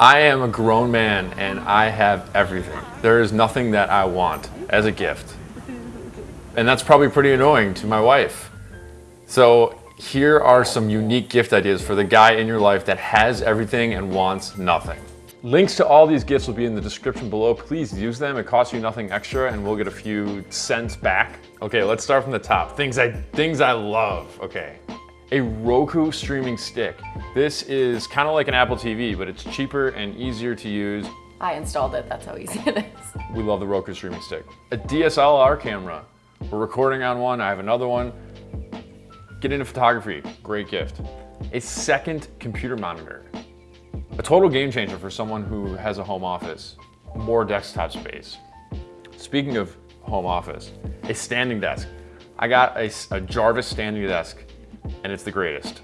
I am a grown man and I have everything. There is nothing that I want as a gift. And that's probably pretty annoying to my wife. So here are some unique gift ideas for the guy in your life that has everything and wants nothing. Links to all these gifts will be in the description below. Please use them. It costs you nothing extra and we'll get a few cents back. Okay, let's start from the top. Things I, things I love, okay. A Roku streaming stick. This is kind of like an Apple TV, but it's cheaper and easier to use. I installed it, that's how easy it is. We love the Roku streaming stick. A DSLR camera. We're recording on one, I have another one. Get into photography, great gift. A second computer monitor. A total game changer for someone who has a home office. More desktop space. Speaking of home office, a standing desk. I got a, a Jarvis standing desk and it's the greatest.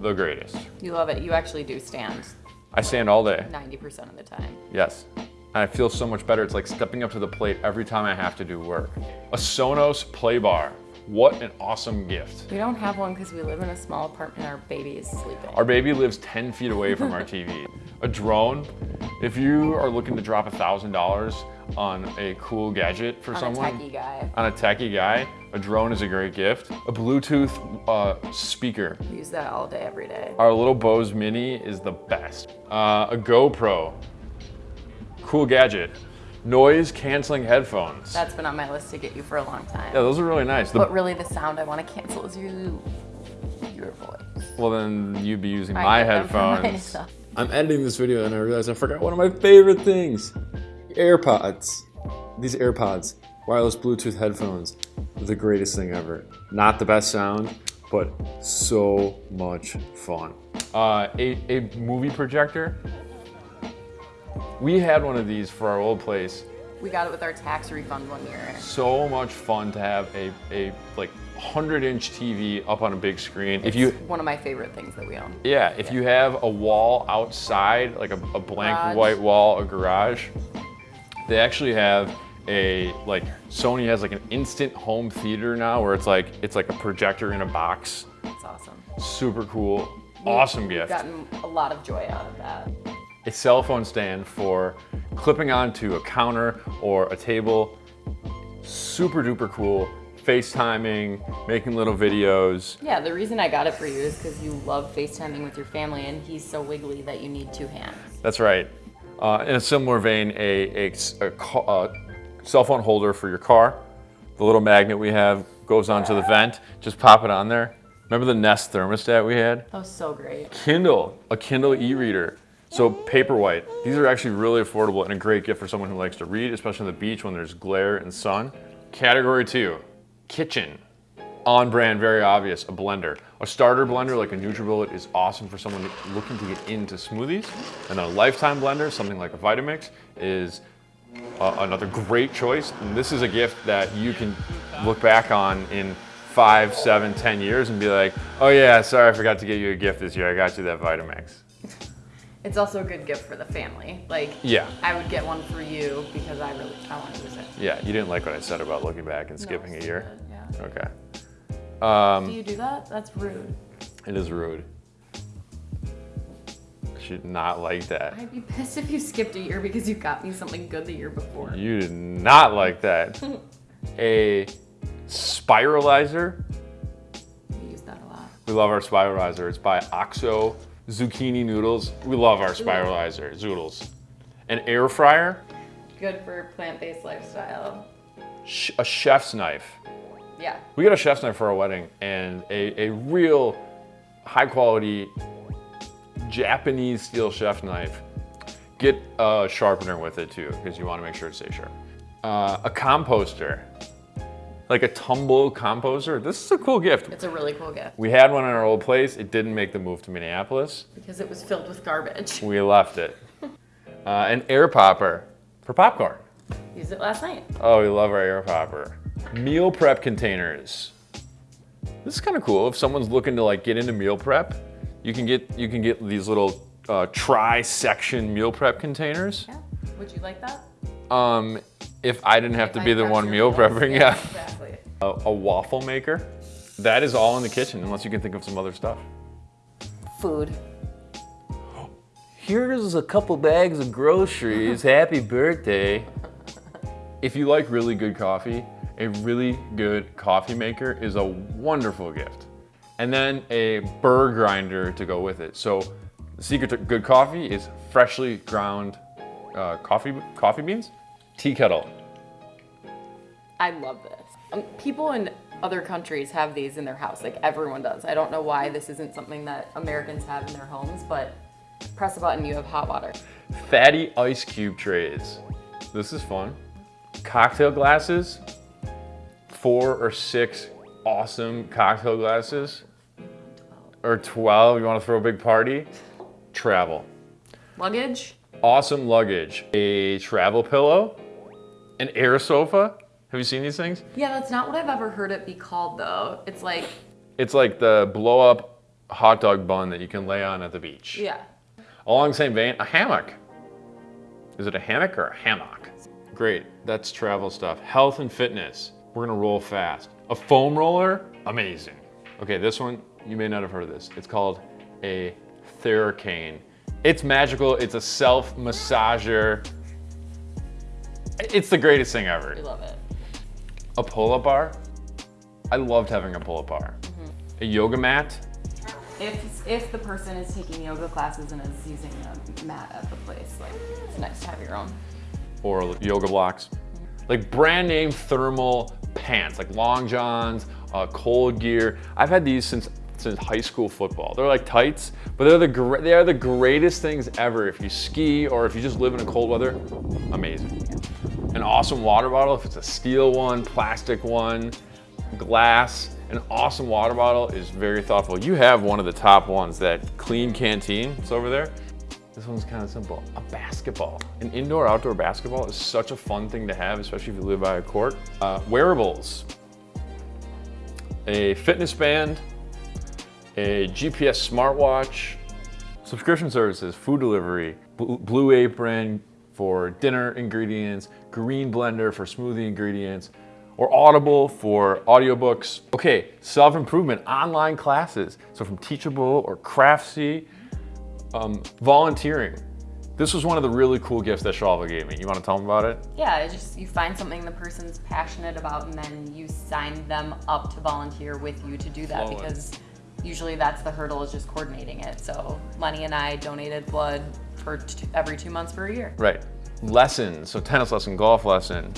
The greatest. You love it. You actually do stand I stand all day. 90% of the time. Yes. And I feel so much better. It's like stepping up to the plate every time I have to do work. A Sonos play bar. What an awesome gift. We don't have one because we live in a small apartment. Our baby is sleeping. Our baby lives 10 feet away from our TV. A drone. If you are looking to drop $1,000 on a cool gadget for on someone. a techie guy. On a techie guy, a drone is a great gift. A Bluetooth uh, speaker. We use that all day, every day. Our little Bose Mini is the best. Uh, a GoPro. Cool gadget. Noise canceling headphones. That's been on my list to get you for a long time. yeah, those are really nice. The- But really the sound I want to cancel is you, your voice. well, then you'd be using I my get them for headphones. myself. I'm editing this video and I realized I forgot one of my favorite things. AirPods. These AirPods, wireless Bluetooth headphones, the greatest thing ever. Not the best sound, but so much fun. Uh, a, a movie projector. We had one of these for our old place. We got it with our tax refund one year. So much fun to have a, a like 100 inch TV up on a big screen. If you, one of my favorite things that we own. yeah, if you have a wall outside, like a, a blank Garage. white wall, a garage, they actually have a, like Sony has like an instant home theater now where it's like, it's like a projector in a box. It's awesome. Super cool. Awesome We've gift. gotten a lot of joy out of that. a cell phone stand for clipping onto a counter or a table. Super duper cool. FaceTiming, making little videos. Yeah, the reason I got it for you is because you love FaceTiming with your family and he's so wiggly that you need two hands. That's right. Uh, in a similar vein, a, a, a uh, cell phone holder for your car. The little magnet we have goes onto the vent. Just pop it on there. Remember the Nest thermostat we had? That was so great. Kindle, a Kindle e-reader. So Paperwhite. These are actually really affordable and a great gift for someone who likes to read, especially on the beach when there's glare and sun. Category two, kitchen. On brand, very obvious, a blender. A starter blender like a NutriBullet is awesome for someone looking to get into smoothies. And a lifetime blender, something like a Vitamix, is uh, another great choice. And this is a gift that you can look back on in five, seven, ten years and be like, oh yeah, sorry, I forgot to get you a gift this year. I got you that Vitamix. It's also a good gift for the family. Like, Yeah. I would get one for you because I really, I want to use it. Yeah, you didn't like what I said about looking back and skipping No, a year? Yeah. Okay. Um, Do you do that? That's rude. it is rude. Should not like that. I'd be pissed if you skipped a year because you got me something good the year before. You did not like that. a spiralizer. We use that a lot. We love our spiralizer. It's by Oxo Zucchini Noodles. We love our spiralizer, Zoodles. An air fryer, Good for plant-based lifestyle. sh- a chef's knife. Yeah. We got a chef's knife for our wedding and a, a real high quality Japanese steel chef knife. Get a sharpener with it too, because you want to make sure it stays sharp. Uh, a composter, like a tumble composter. This is a cool gift. It's a really cool gift We had one in our old place. It didn't make the move to Minneapolis. because it was filled with garbage. We left it. Uh, an air popper for popcorn. Used it last night. Oh, we love our air popper. Meal prep containers. This is kind of cool. If someone's looking to like get into meal prep, you can get you can get these little uh, tri-section meal prep containers. Yeah. Would you like that? Um, if I didn't have If to I be the one meal meals? prepping, yeah. Exactly. A, a waffle maker. That is all in the kitchen, unless you can think of some other stuff. Food. Here's a couple bags of groceries. Happy birthday. If you like really good coffee, a really good coffee maker is a wonderful gift. And then a burr grinder to go with it. So the secret to good coffee is freshly ground uh, coffee, coffee beans, tea kettle. I love this. Um, people in other countries have these in their house, like everyone does. I don't know why this isn't something that Americans have in their homes, but press a button, you have hot water. Fatty ice cube trays. This is fun. Cocktail glasses, four or six awesome cocktail glasses, or 12, you wanna throw a big party? Travel. Luggage? Awesome luggage. A travel pillow, an air sofa. Have you seen these things? Yeah, that's not what I've ever heard it be called though. It's like, It's like the blow up hot dog bun that you can lay on at the beach. yeah. Along the same vein, a hammock. Is it a hammock or a hammock? Great, that's travel stuff. Health and fitness, we're gonna roll fast. A foam roller, amazing. Okay, this one, you may not have heard of this. It's called a Theracane. It's magical, it's a self massager. It's the greatest thing ever. We love it. A pull-up bar, I loved having a pull-up bar. A yoga mat, If, if the person is taking yoga classes and is using a mat at the place, like, it's nice to have your own. or yoga blocks. Like brand name thermal pants, like long johns, uh, cold gear. I've had these since since high school football. They're like tights, but they're the they are the greatest things ever. If you ski or if you just live in a cold weather, amazing. An awesome water bottle, if it's a steel one, plastic one, glass. An awesome water bottle is very thoughtful. You have one of the top ones, that Klean Kanteen. It's over there. This one's kind of simple. A basketball. An indoor outdoor basketball is such a fun thing to have, especially if you live by a court. Uh, wearables. A fitness band. A GPS smartwatch. Subscription services, food delivery, Blue Apron for dinner ingredients, Green Blender for smoothie ingredients, or Audible for audiobooks. Okay, self-improvement, online classes. So from Teachable or Craftsy, um, volunteering. This was one of the really cool gifts that Shalva gave me. You want to tell them about it? Yeah, it's just you find something the person's passionate about and then you sign them up to volunteer with you to do that because usually that's the hurdle is just coordinating it. So Lenny and I donated blood for t- every two months for a year. Right. Lessons. So tennis lesson, golf lesson.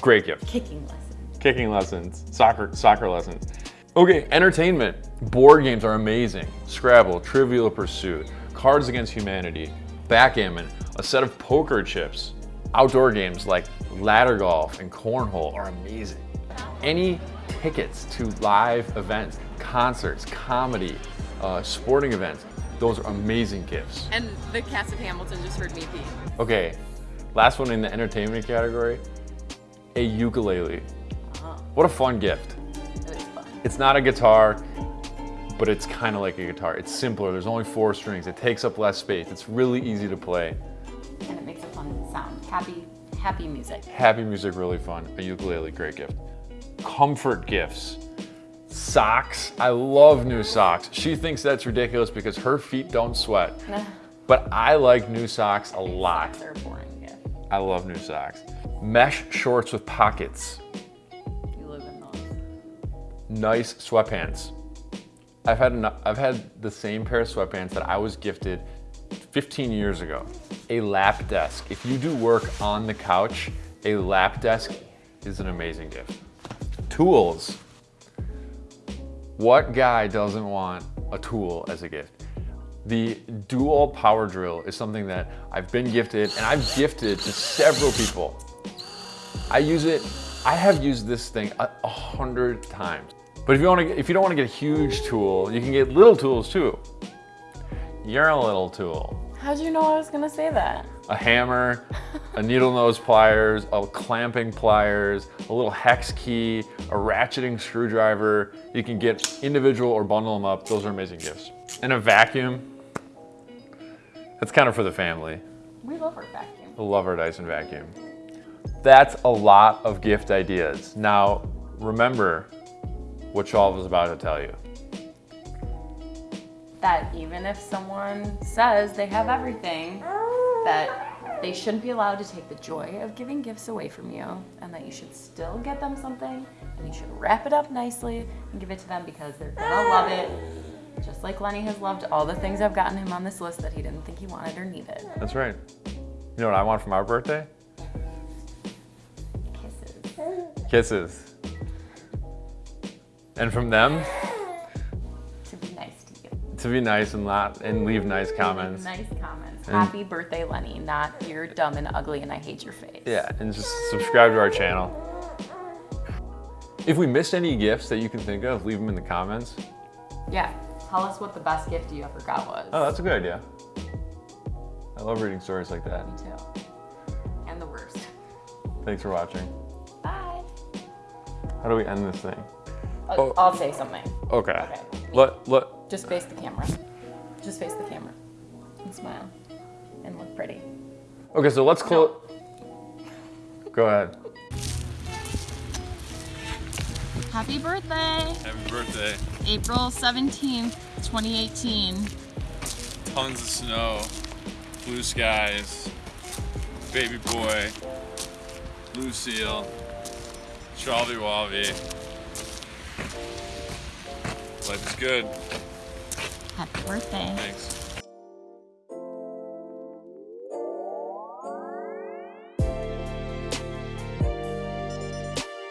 Great gift. Kicking lessons. Kicking lessons, soccer soccer lessons. Okay, entertainment. Board games are amazing. Scrabble, Trivial Pursuit, Cards Against Humanity, Backgammon, a set of poker chips. Outdoor games like ladder golf and cornhole are amazing. Any tickets to live events, concerts, comedy, uh, sporting events, those are amazing gifts. And the cast of Hamilton just heard me pee. Okay, last one in the entertainment category, a ukulele. What a fun gift. It is fun. It's not a guitar, but it's kind of like a guitar. It's simpler, there's only four strings. It takes up less space. It's really easy to play. And it makes a fun sound. Happy, happy music. Happy music, really fun. A ukulele, great gift. Comfort gifts. Socks. I love new socks. She thinks that's ridiculous because her feet don't sweat. But I like new socks a lot. They're boring gift. I love new socks. Mesh shorts with pockets. You live in those. Nice sweatpants. I've had eno- I've had the same pair of sweatpants that I was gifted 15 years ago. A lap desk. If you do work on the couch, a lap desk is an amazing gift. Tools. What guy doesn't want a tool as a gift? The DeWalt power drill is something that I've been gifted and I've gifted to several people. I use it. I have used this thing a, a hundred times. But if you want to, if you don't want to get a huge tool, you can get little tools too. You're a little tool. How'd you know I was gonna say that? A hammer, a needle nose pliers, a clamping pliers, a little hex key, a ratcheting screwdriver. You can get individual or bundle them up. Those are amazing gifts. And a vacuum. That's kind of for the family. We love our vacuum. I love our Dyson vacuum. That's a lot of gift ideas. Now, remember what Shalv was about to tell you. that even if someone says they have everything, that they shouldn't be allowed to take the joy of giving gifts away from you, and that you should still get them something, and you should wrap it up nicely and give it to them because they're gonna love it. Just like Lenny has loved all the things I've gotten him on this list that he didn't think he wanted or needed. That's right. You know what I want for my birthday? Kisses. Kisses. And from them, To be nice to you. to be nice and not and leave nice comments. Nice comments. Happy birthday, Lenny. Not you're dumb and ugly and I hate your face. Yeah, and just subscribe to our channel. If we missed any gifts that you can think of, leave them in the comments. Yeah. Tell us what the best gift you ever got was. Oh, that's a good idea. I love reading stories like that. Me too. And the worst. Thanks for watching. Bye. How do we end this thing? I'll, Oh. I'll say something. Okay. Okay. Let let Just face the camera. Just face the camera. And smile. And look pretty. Okay, so let's close. Go ahead. Happy birthday! Happy birthday. April 17th, 2018. Tons of snow, blue skies, baby boy, Lucille, Charlie Wobby. Life is good. Happy birthday. Thanks.